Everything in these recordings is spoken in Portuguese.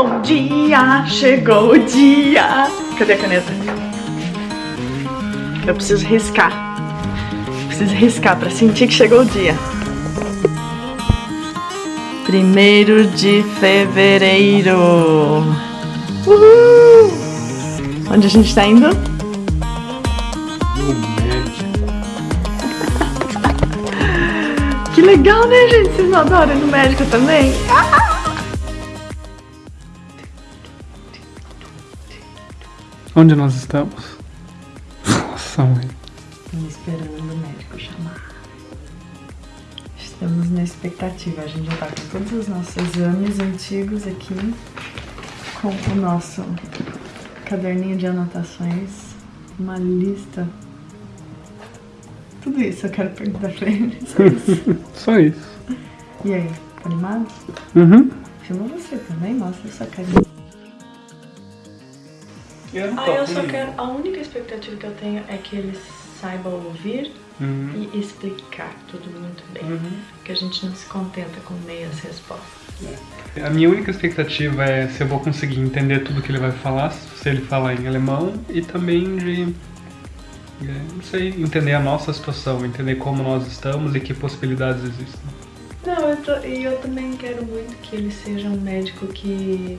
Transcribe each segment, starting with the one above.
Bom dia, chegou o dia. Cadê a caneta? Eu preciso riscar. Preciso riscar pra sentir que chegou o dia. Primeiro de fevereiro. Uhul! Onde a gente tá indo? No médico. Que legal, né, gente? Vocês não adoram ir no médico também? Onde nós estamos? Nossa, mãe. Estamos esperando o médico chamar. Estamos na expectativa. A gente já tá com todos os nossos exames antigos aqui. Com o nosso caderninho de anotações. Uma lista. Tudo isso eu quero perguntar pra eles. Só isso. Só isso. E aí, tá animado? Uhum. Filma você também, mostra sua carinha. Ah, eu só quero. A única expectativa que eu tenho é que eles saibam ouvir Uhum. e explicar tudo muito bem. Uhum. Que a gente não se contenta com meias respostas. A minha única expectativa é se eu vou conseguir entender tudo que ele vai falar, se ele falar em alemão, e também de, é, não sei, entender a nossa situação, entender como nós estamos e que possibilidades existem. Não, eu tô- e eu também quero muito que ele seja um médico que,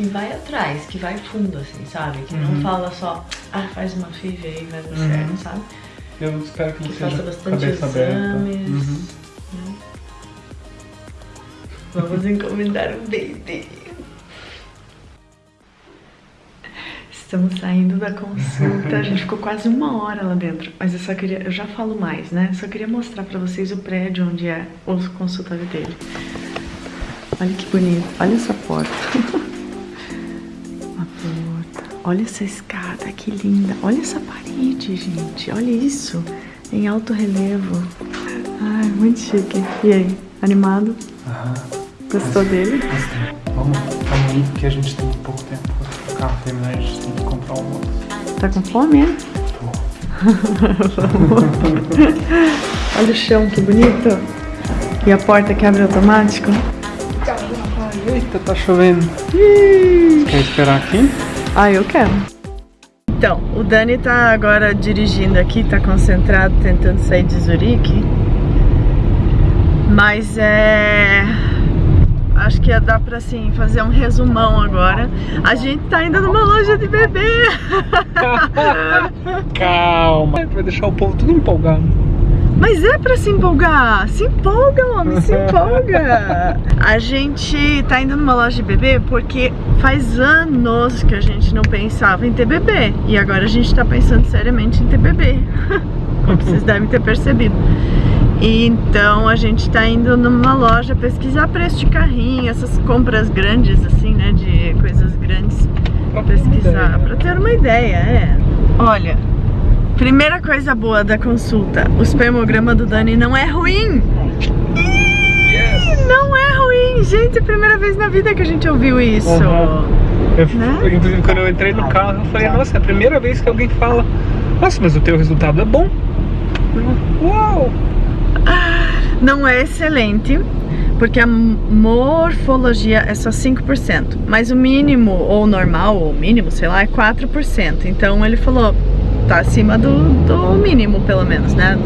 que vai atrás, que vai fundo, assim, sabe? Que não Uhum. fala só, ah, faz uma FIV aí, vai dar Uhum. certo, sabe? Eu espero que Que faça bastante exames. Uhum. né? Vamos encomendar um baby. Estamos saindo da consulta. A gente ficou quase uma hora lá dentro. Mas eu só queria. Eu já falo mais, né? Só queria mostrar pra vocês o prédio onde é o consultório dele. Olha que bonito. Olha essa porta. Olha essa escada, que linda. Olha essa parede, gente. Olha isso. Em alto relevo. Ai, muito chique. E aí, animado? Aham. Gostou dele? Vamos, vamos ir porque a gente tem pouco tempo para carro terminar, a gente tem que comprar um almoço. Tá com fome, é? Olha o chão, que bonito. E a porta que abre automático. Eita, tá chovendo. Ih. Quer esperar aqui? Ah, eu quero. Então, o Dani tá agora dirigindo aqui, tá concentrado, tentando sair de Zurique. Mas é. Acho que ia dar pra assim, fazer um resumão agora. A gente tá indo numa loja de bebê. Calma. Vai deixar o povo tudo empolgado. Mas é pra se empolgar. Se empolga, homem, se empolga. A gente tá indo numa loja de bebê porque faz anos que a gente não pensava em ter bebê. E agora a gente tá pensando seriamente em ter bebê. Como vocês devem ter percebido. E Então a gente tá indo numa loja pesquisar preço de carrinho, essas compras grandes, assim, né? De coisas grandes. Pra Pesquisar, pra ter uma ideia, é. Olha, Primeira coisa boa da consulta, o espermograma do Dani não é ruim. Yes! Não é ruim, gente, é primeira vez na vida que a gente ouviu isso. Uhum. Eu, Né? Inclusive, quando eu entrei no carro, eu falei, nossa, é a primeira vez que alguém fala, nossa, mas o teu resultado é bom. Uau! Não é excelente, porque a morfologia é só 5%, mas o mínimo, ou normal, ou mínimo, sei lá, é 4%. Então ele falou, tá acima do, do mínimo, pelo menos, né?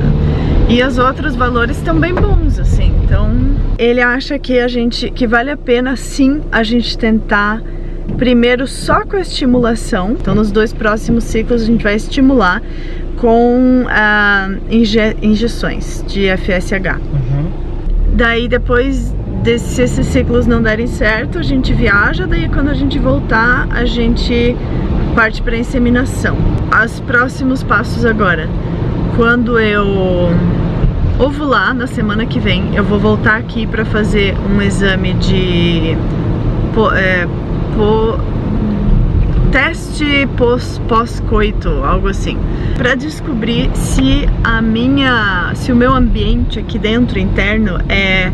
E os outros valores estão bem bons, assim. Então, ele acha que a gente que vale a pena sim a gente tentar primeiro só com a estimulação. Então, nos dois próximos ciclos a gente vai estimular com ah, inje- injeções de FSH. Uhum. Daí depois se esses ciclos não derem certo, a gente viaja, daí quando a gente voltar, a gente parte para inseminação. Os próximos passos agora. Quando eu ovular na semana que vem, eu vou voltar aqui para fazer um exame de po- é, po- teste pós- pós-coito, algo assim, para descobrir se a minha, se o meu ambiente aqui dentro interno é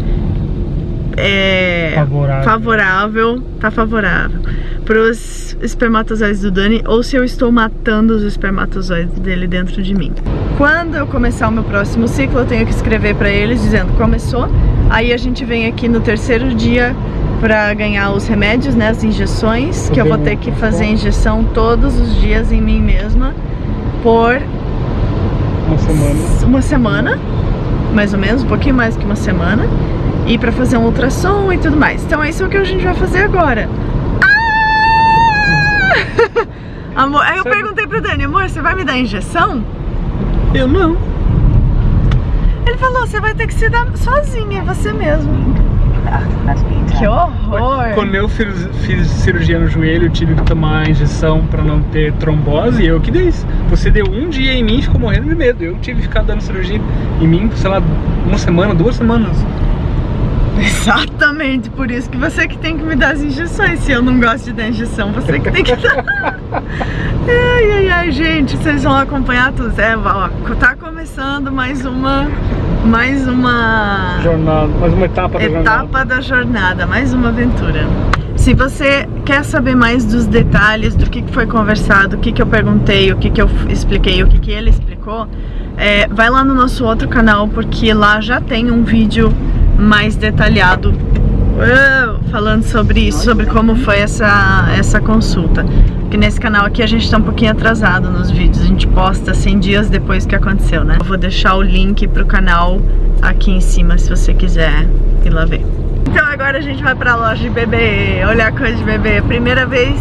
é Favorável. favorável, tá favorável pros espermatozoides do Dani ou se eu estou matando os espermatozoides dele dentro de mim. Quando eu começar o meu próximo ciclo, eu tenho que escrever pra eles dizendo começou. Aí a gente vem aqui no terceiro dia pra ganhar os remédios, né, as injeções, que eu vou ter que fazer injeção todos os dias em mim mesma por uma semana. Uma semana, mais ou menos, um pouquinho mais que uma semana. E pra fazer um ultrassom e tudo mais. Então é isso que a gente vai fazer agora. Amor, aí eu perguntei pro Dani, amor, você vai me dar injeção? Eu não. Ele falou, você vai ter que se dar sozinha, você mesmo. Que horror! Quando eu fiz, fiz, cirurgia no joelho, eu tive que tomar injeção pra não ter trombose, eu que dei isso. Você deu um dia em mim e ficou morrendo de medo. Eu tive que ficar dando cirurgia em mim, sei lá, uma semana, duas semanas. Exatamente, por isso que você que tem que me dar as injeções. Se eu não gosto de dar injeção, você que tem que dar. ai, ai, ai, gente, vocês vão acompanhar tudo. É, ó, tá começando mais uma mais uma jornada, mais uma etapa da etapa jornada. da jornada, mais uma aventura. Se você quer saber mais dos detalhes do que foi conversado, o que, que eu perguntei, o que, que eu expliquei, o que, que ele explicou, é, vai lá no nosso outro canal, porque lá já tem um vídeo mais detalhado uh, falando sobre isso, sobre como foi essa, essa consulta. Porque nesse canal aqui a gente tá um pouquinho atrasado nos vídeos, a gente posta 100 dias depois que aconteceu, né? Eu vou deixar o link pro canal aqui em cima se você quiser ir lá ver. Então agora a gente vai pra loja de bebê, olhar coisa de bebê. Primeira vez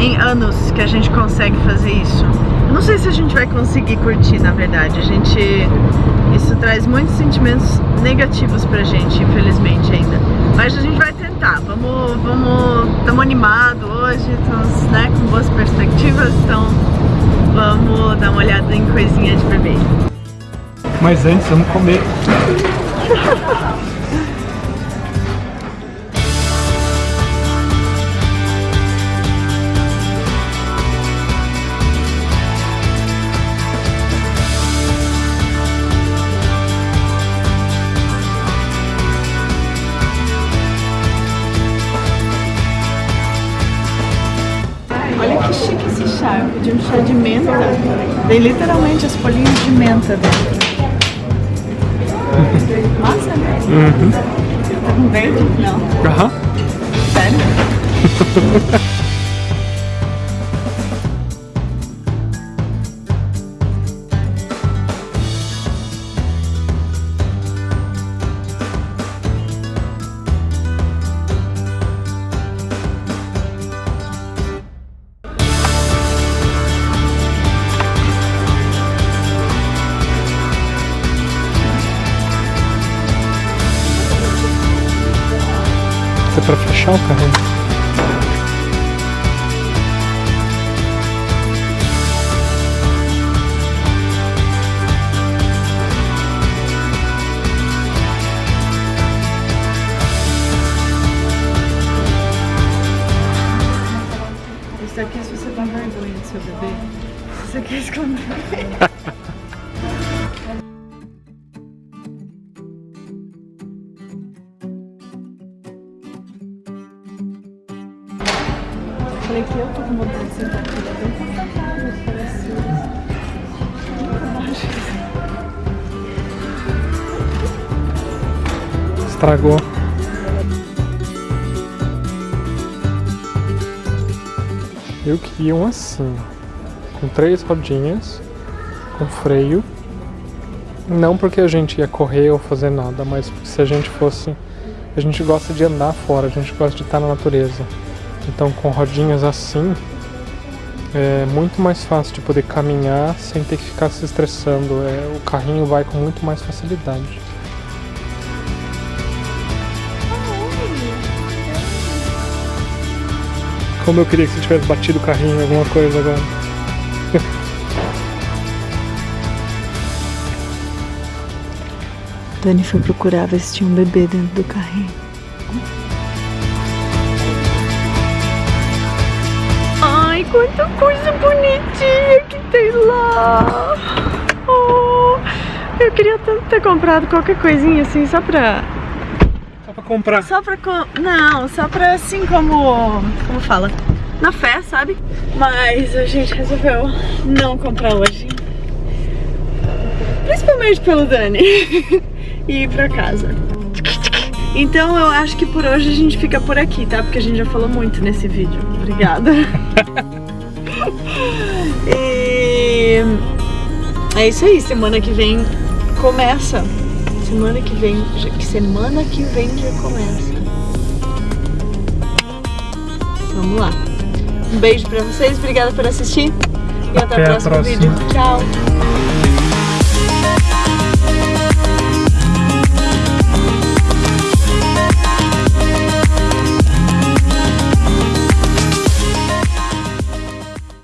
em anos que a gente consegue fazer isso. Não sei se a gente vai conseguir curtir, na verdade. A gente... Isso traz muitos sentimentos negativos pra gente, infelizmente ainda. Mas a gente vai tentar. Vamos... Vamos... Estamos animados hoje, estamos né, com boas perspectivas, então vamos dar uma olhada em coisinha de bebê. Mas antes, vamos comer. chique esse chá, eu pedi um chá de menta. Tem literalmente as folhinhas de menta dentro. Massa, né? Uhum. Tá com verde? Não. Aham. Sério? é pra fechar o carrinho. Isso aqui é se você tem vergonha do seu bebê. Isso aqui é esconder. Estragou. Eu queria um assim, com três rodinhas, com freio. Não porque a gente ia correr ou fazer nada, mas se a gente fosse. A gente gosta de andar fora, a gente gosta de estar na natureza. Então com rodinhas assim é muito mais fácil de poder caminhar sem ter que ficar se estressando. É, o carrinho vai com muito mais facilidade. Como eu queria que você tivesse batido o carrinho em alguma coisa agora. Dani foi procurar ver se tinha um bebê dentro do carrinho. Ai, quanta coisa bonitinha que tem lá! Oh, eu queria tanto ter comprado qualquer coisinha assim, só pra... Só pra comprar. Só pra... co- Não, só pra assim como... Como fala? Na fé, sabe? Mas a gente resolveu não comprar hoje. Principalmente pelo Dani. e ir pra casa. Então eu acho que por hoje a gente fica por aqui, tá? Porque a gente já falou muito nesse vídeo. Obrigada. e é isso aí, semana que vem começa. Semana que vem, que semana que vem já começa. Vamos lá. Um beijo pra vocês, obrigada por assistir e até, até o próximo vídeo. Tchau!